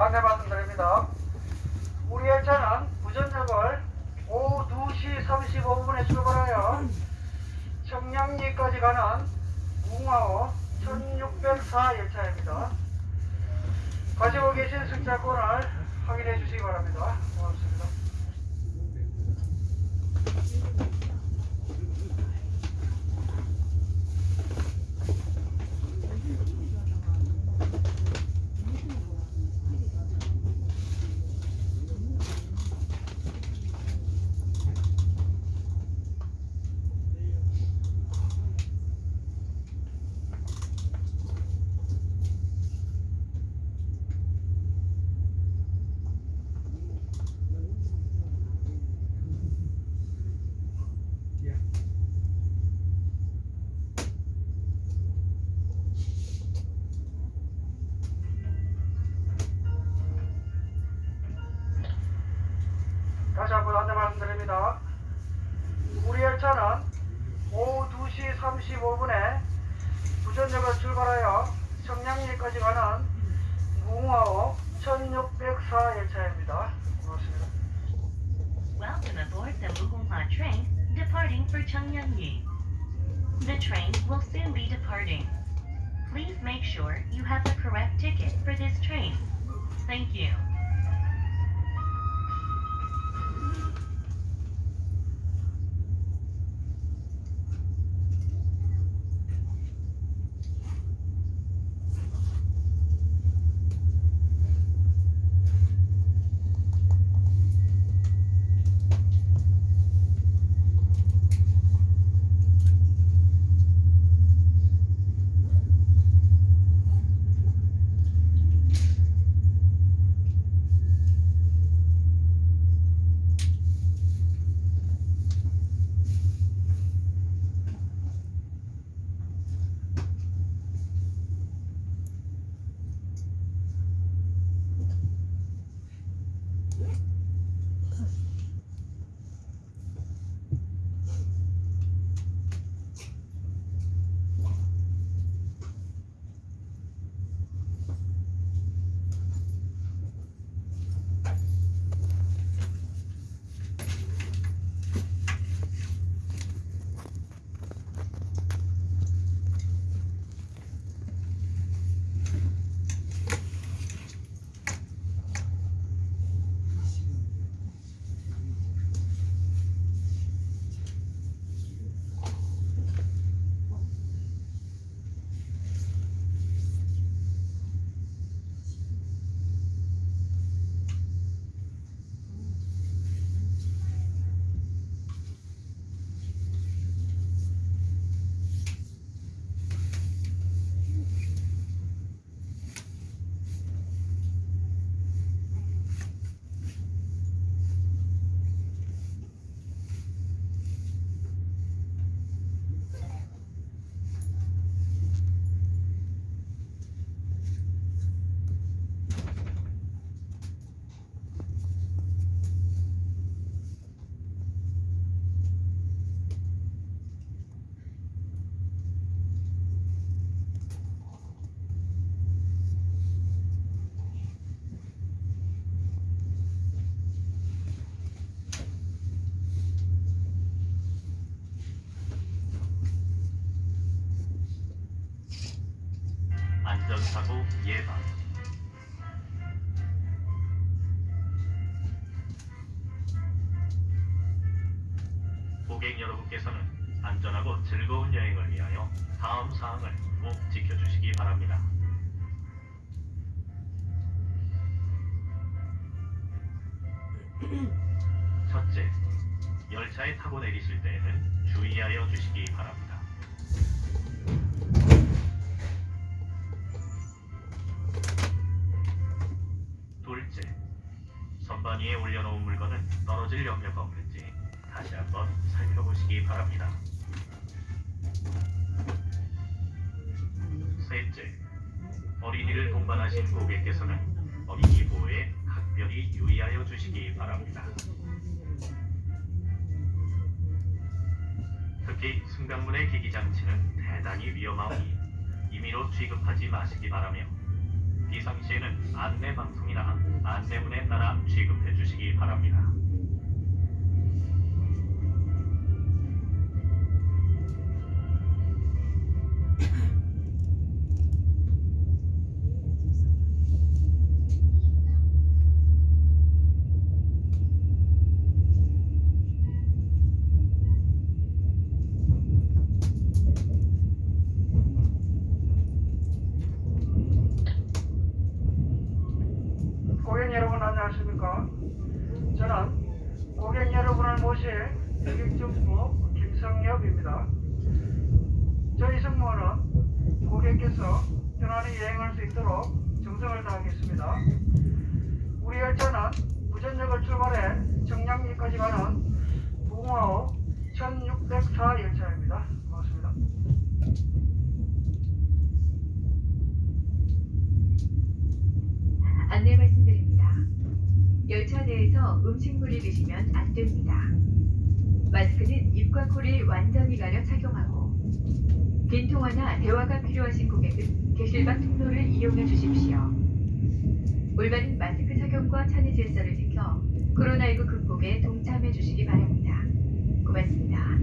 안내 말씀드립니다. 우리 열차는 부전역을 오후 2시 35분에 출발하여 청량리까지 가는 웅화호 1604 열차입니다. 가지고 계신 승차권을 확인해 주시기 바랍니다. 고맙습니다. 다시 한번 안내 말씀드립니다. 우리 열차는 오후 2시 35분에 부전역을 출발하여 청량리까지 가는 무궁화호 1604 열차입니다. 고맙습니다. Welcome aboard the Mugunghwa train departing for Cheongyangni. The train will soon be departing. Please make sure you have the correct ticket for this 안전사고 예방 고객 여러분께서는 안전하고 즐거운 여행을 위하여 다음 사항을 꼭 지켜주시기 바랍니다. 첫째, 열차에 타고 내리실 때에는 주의하여 주시기 바랍니다. 살펴보시기 바랍니다. 셋째, 어린이를 동반하신 고객께서는 어린이 보호에 각별히 유의하여 주시기 바랍니다. 특히 승강문의 기기장치는 대단히 위험하오니 임의로 취급하지 마시기 바라며 비상시에는 안내 방송이나 안내문에 따라 취급해 주시기 바랍니다. 고객께서 편안히 여행할 수 있도록 정성을 다하겠습니다. 우리 열차는 부전역을 출발해 청량리까지 가는 부흥호 1604 열차입니다. 고맙습니다. 안내 말씀드립니다. 열차 내에서 음식물을 드시면 안 됩니다. 마스크는 입과 코를 완전히 가려 착용하고 빈 통화나 대화가 필요하신 고객은 게실방 통로를 이용해 주십시오. 올바른 마스크 착용과 차내 질서를 지켜 코로나19 극복에 동참해 주시기 바랍니다. 고맙습니다.